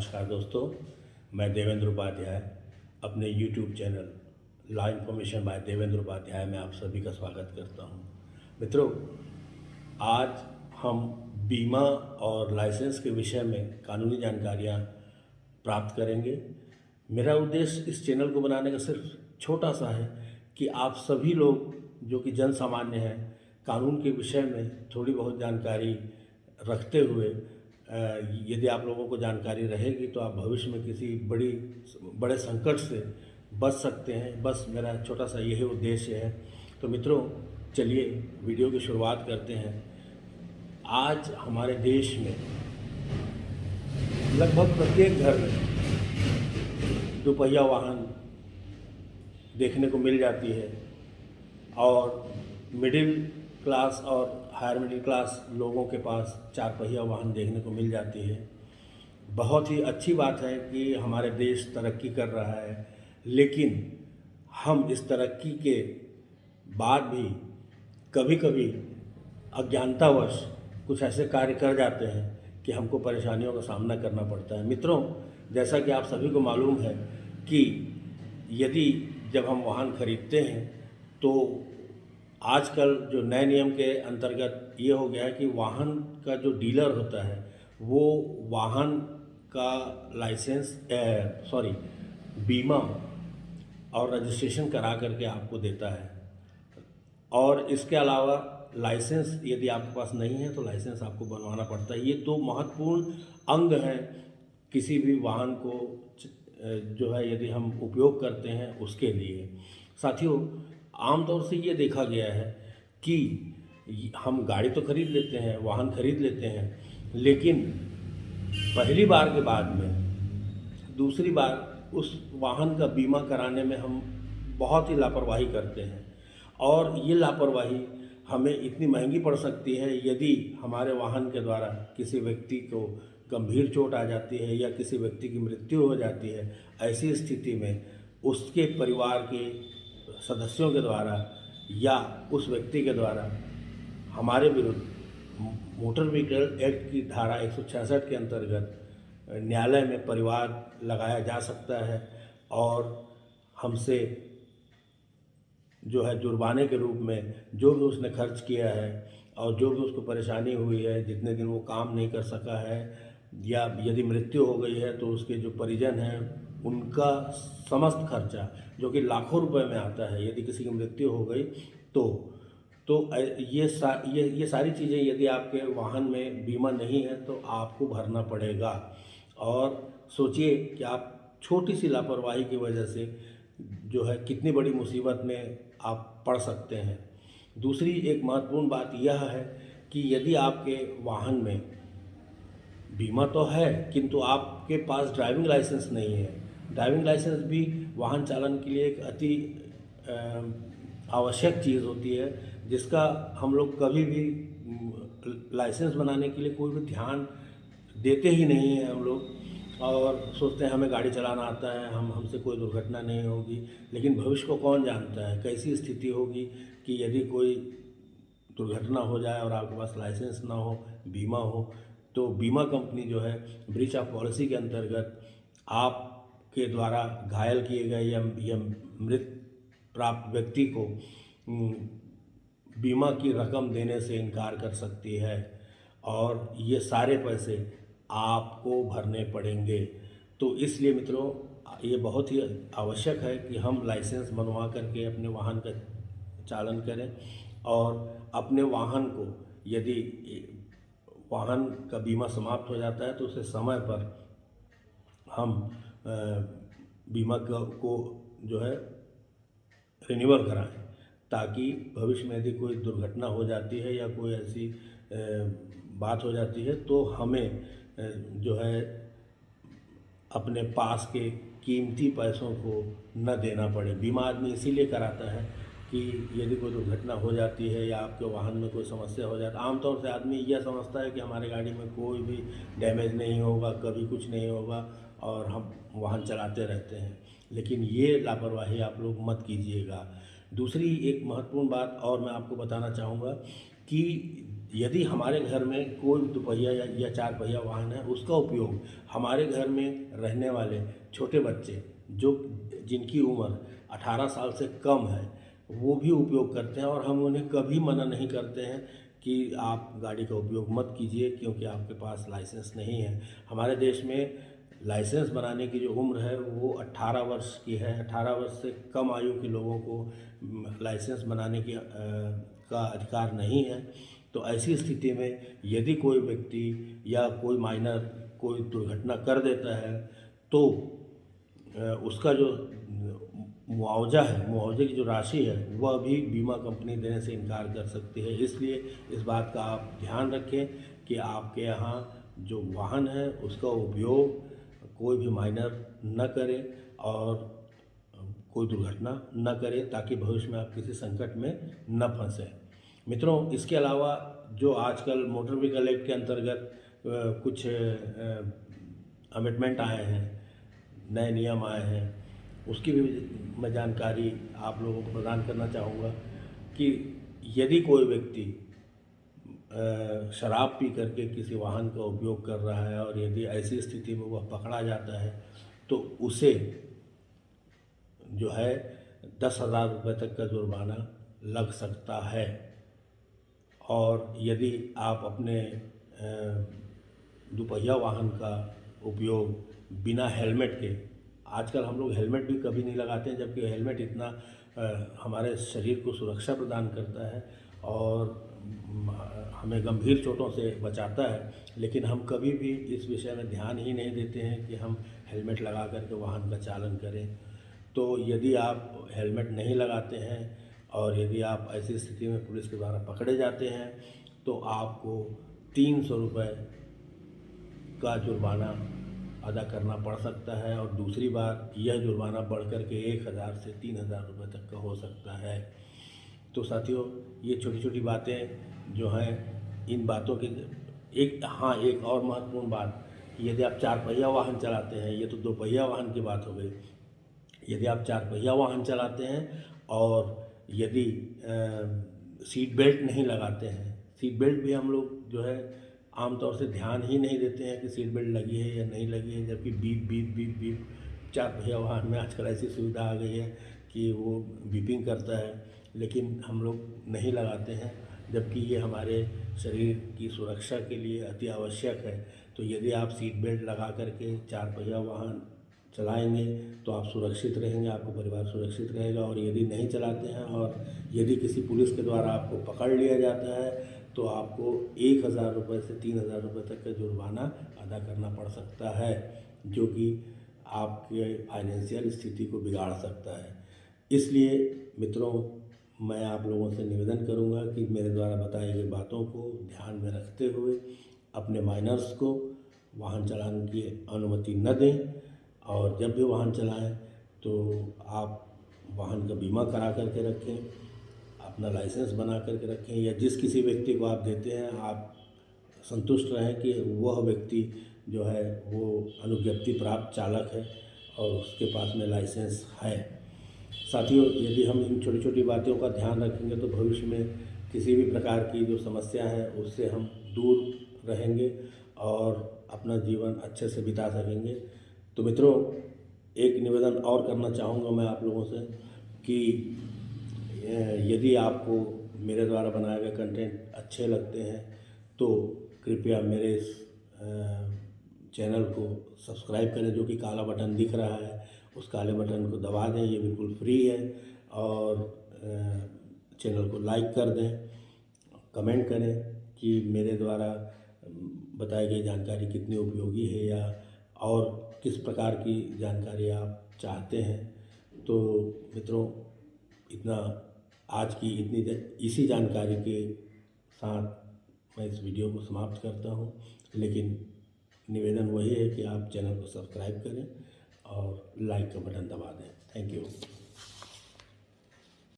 नमस्कार दोस्तों, मैं देवेंद्र उपाध्याय, अपने YouTube channel law information by Devendra Upadhyay में आप सभी का स्वागत करता हूँ। मित्रों, आज हम बीमा और लाइसेंस के विषय में कानूनी जानकारियाँ प्राप्त करेंगे। मेरा उद्देश्य इस चैनल को बनाने का सिर्फ़ छोटा सा है कि आप सभी लोग, जो कि जन सामान्य हैं, कानून के विषय में थोड़ी बहुत जानकारी रखते हुए यदि आप लोगों को जानकारी रहेगी तो आप भविष्य में किसी बड़ी, बड़े संकट से बच सकते हैं। बस मेरा छोटा सा यही उद्देश्य है। तो मित्रों, चलिए वीडियो की शुरुआत करते हैं। आज हमारे देश में लगभग प्रत्येक घर में दोपहिया वाहन देखने को मिल जाती है और मिडिल क्लास और हायर मिडिल क्लास लोगों के पास चार पहिया वाहन देखने को मिल जाती है। बहुत ही अच्छी बात है कि हमारे देश तरक्की कर रहा है, लेकिन हम इस तरक्की के बाद भी कभी कभी अज्ञानतावश कुछ ऐसे कार्य कर जाते हैं कि हमको परेशानियों का सामना करना पड़ता है। मित्रों, जैसा कि आप सभी को मालूम है कि यदि जब हम वाहन खरीदते हैं तो आजकल जो नए नियम के अंतर्गत ये हो गया है कि वाहन का जो डीलर होता है, वो वाहन का लाइसेंस सॉरी, बीमा और रजिस्ट्रेशन करा करके आपको देता है। और इसके अलावा लाइसेंस यदि आपके पास नहीं है तो लाइसेंस आपको बनवाना पड़ता है। ये दो महत्वपूर्ण अंग हैं किसी भी वाहन को जो है यदि हम उपयोग करते हैं उसके लिए। साथियों आमतौर से ये देखा गया है कि हम गाड़ी तो खरीद लेते हैं, वाहन खरीद लेते हैं, लेकिन पहली बार के बाद में, दूसरी बार उस वाहन का बीमा कराने में हम बहुत ही लापरवाही करते हैं। और ये लापरवाही हमें इतनी महँगी पड़ सकती है, यदि हमारे वाहन के द्वारा किसी व्यक्ति को गंभीर चोट आ जाती है या किसी व्यक्ति की मृत्यु हो जाती है, ऐसी स्थिति में उसके परिवार के सदस्यों के द्वारा या उस व्यक्ति के द्वारा हमारे विरुद्ध मोटर व्हीकल एक्ट की धारा एक सौ छियासठ के अंतर्गत न्यायालय में परिवार लगाया जा सकता है और हमसे जो है जुर्माने के रूप में जो भी उसने खर्च किया है और जो भी उसको परेशानी हुई है, जितने दिन वो काम नहीं कर सका है या यदि मृत्यु हो गई है तो उसके जो परिजन हैं उनका समस्त खर्चा, जो कि लाखों रुपए में आता है, यदि किसी की मृत्यु हो गई तो तो ये सा, ये ये सारी चीज़ें यदि आपके वाहन में बीमा नहीं है तो आपको भरना पड़ेगा। और सोचिए कि आप छोटी सी लापरवाही की वजह से जो है कितनी बड़ी मुसीबत में आप पड़ सकते हैं। दूसरी एक महत्वपूर्ण बात यह है कि यदि आपके वाहन में बीमा तो है, किंतु आपके पास ड्राइविंग लाइसेंस नहीं है ड्राइविंग लाइसेंस भी वाहन चालन के लिए एक अति आवश्यक चीज़ होती है, जिसका हम लोग कभी भी लाइसेंस बनाने के लिए कोई भी ध्यान देते ही नहीं हैं हम लोग, और सोचते हैं हमें गाड़ी चलाना आता है, हम, हमसे कोई दुर्घटना नहीं होगी, लेकिन भविष्य को कौन जानता है? कैसी स्थिति होगी कि यदि कोई दुर्घटना हो जाए और आपके पास लाइसेंस ना हो, बीमा हो तो बीमा कंपनी जो है ब्रीच ऑफ़ पॉलिसी के अंतर्गत आपके द्वारा घायल किए गए या, या मृत प्राप्त व्यक्ति को बीमा की रकम देने से इनकार कर सकती है और ये सारे पैसे आपको भरने पड़ेंगे। तो इसलिए मित्रों ये बहुत ही आवश्यक है कि हम लाइसेंस बनवा करके अपने वाहन का चालन करें और अपने वाहन को यदि वाहन का बीमा समाप्त हो जाता है तो उसे समय पर हम बीमा का- जो है रिन्यूअल कराएँ, ताकि भविष्य में यदि कोई दुर्घटना हो जाती है या कोई ऐसी बात हो जाती है तो हमें जो है, अपने पास के कीमती पैसों को न देना पड़े। बीमा आदमी इसीलिए कराता है कि यदि कोई दुर्घटना हो जाती है या आपके वाहन में कोई समस्या हो जाती है आमतौर से आदमी यह समझता है कि हमारे गाड़ी में कोई भी डैमेज नहीं होगा, कभी कुछ नहीं होगा, और हम वाहन चलाते रहते हैं। लेकिन ये लापरवाही आप लोग मत कीजिएगा। दूसरी एक महत्वपूर्ण बात और मैं आपको बताना चाहूँगा कि यदि हमारे घर में कोई दोपहिया या, या चार पहिया वाहन है उसका उपयोग हमारे घर में रहने वाले छोटे बच्चे जो जिनकी उम्र 18 साल से कम है वो भी उपयोग करते हैं और हम उन्हें कभी मना नहीं करते हैं कि आप गाड़ी का उपयोग मत कीजिए क्योंकि आपके पास लाइसेंस नहीं है। हमारे देश में लाइसेंस बनाने की जो उम्र है वो 18 वर्ष की है। 18 वर्ष से कम आयु के लोगों को लाइसेंस बनाने की आ, का अधिकार नहीं है। तो ऐसी स्थिति में यदि कोई व्यक्ति या कोई माइनर कोई दुर्घटना कर देता है तो उसका जो मुआवजा है मुआवजे की जो राशि है वह भी बीमा कंपनी देने से इनकार कर सकती है। इसलिए इस बात का आप ध्यान रखें कि आपके यहाँ जो वाहन है उसका उपयोग कोई भी माइनर न करे और कोई दुर्घटना न करे ताकि भविष्य में आप किसी संकट में न फंसे। मित्रों, इसके अलावा जो आजकल मोटर व्हीकल एक्ट के अंतर्गत कुछ अमेंडमेंट आए हैं, नए नियम आए हैं, उसकी भी मैं जानकारी आप लोगों को प्रदान करना चाहूँगा कि यदि कोई व्यक्ति शराब पी करके किसी वाहन का उपयोग कर रहा है और यदि ऐसी स्थिति में वह पकड़ा जाता है तो उसे जो है दस हज़ार रुपये तक का जुर्माना लग सकता है। और यदि आप अपने दुपहिया वाहन का उपयोग बिना हेलमेट के, आजकल हम लोग हेलमेट भी कभी नहीं लगाते हैं, जबकि हेलमेट इतना हमारे शरीर को सुरक्षा प्रदान करता है और हमें गंभीर चोटों से बचाता है, लेकिन हम कभी भी इस विषय में ध्यान ही नहीं देते हैं कि हम हेलमेट लगा करके वाहन का चालन करें। तो यदि आप हेलमेट नहीं लगाते हैं और यदि आप ऐसी स्थिति में पुलिस के द्वारा पकड़े जाते हैं तो आपको तीन सौ रुपये का जुर्माना अदा करना पड़ सकता है और दूसरी बार यह जुर्माना बढ़ कर के एक हज़ार से तीन हज़ार रुपये तक का हो सकता है। तो साथियों, ये छोटी छोटी बातें जो हैं, इन बातों के एक हाँ एक और महत्वपूर्ण बात, यदि आप चार पहिया वाहन चलाते हैं, ये तो दो पहिया वाहन की बात हो गई। यदि आप चार पहिया वाहन चलाते हैं और यदि सीट बेल्ट नहीं लगाते हैं, सीट बेल्ट भी हम लोग जो है, आमतौर से ध्यान ही नहीं देते हैं कि सीट बेल्ट लगी है या नहीं लगी है, जबकि बीप बीप बीप बीप, चार पहिया वाहन में आजकल ऐसी सुविधा आ गई है कि वो बीपिंग करता है। लेकिन हम लोग नहीं लगाते हैं, जबकि ये हमारे शरीर की सुरक्षा के लिए अति आवश्यक है। तो यदि आप सीट बेल्ट लगा करके चार पहिया वाहन चलाएँगे तो आप सुरक्षित रहेंगे, आपका परिवार सुरक्षित रहेगा। और यदि नहीं चलाते हैं और यदि किसी पुलिस के द्वारा आपको पकड़ लिया जाता है तो आपको एक हज़ार रुपये से तीन हज़ार रुपये तक का जुर्माना अदा करना पड़ सकता है, जो कि आपके फाइनेंशियल स्थिति को बिगाड़ सकता है। इसलिए मित्रों मैं आप लोगों से निवेदन करूँगा कि मेरे द्वारा बताई गई बातों को ध्यान में रखते हुए अपने माइनर्स को वाहन चलाने की अनुमति न दें और जब भी वाहन चलाएँ तो आप वाहन का बीमा करा करके रखें, अपना लाइसेंस बना करके रखें, या जिस किसी व्यक्ति को आप देते हैं, आप संतुष्ट रहें कि वह व्यक्ति जो है, वो अनुज्ञप्ति प्राप्त चालक है और उसके पास में लाइसेंस है। साथियों, यदि हम इन छोटी छोटी बातों का ध्यान रखेंगे तो भविष्य में किसी भी प्रकार की जो समस्या है, उससे हम दूर रहेंगे और अपना जीवन अच्छे से बिता सकेंगे। तो मित्रों, एक निवेदन और करना चाहूँगा मैं आप लोगों से कि यदि आपको मेरे द्वारा बनाए गए कंटेंट अच्छे लगते हैं तो कृपया मेरे इस चैनल को सब्सक्राइब करें, जो कि काला बटन दिख रहा है। उस काले बटन को दबा दें, ये बिल्कुल फ्री है। और चैनल को लाइक कर दें, कमेंट करें कि मेरे द्वारा बताई गई जानकारी कितनी उपयोगी है या, और किस प्रकार की जानकारी आप चाहते हैं। तो मित्रों, इतना, आज की इतनी इसी जानकारी के साथ मैं इस वीडियो को समाप्त करता हूँ। लेकिन निवेदन वही है कि आप चैनल को सब्सक्राइब करें और लाइक का बटन दबा दें। Thank you.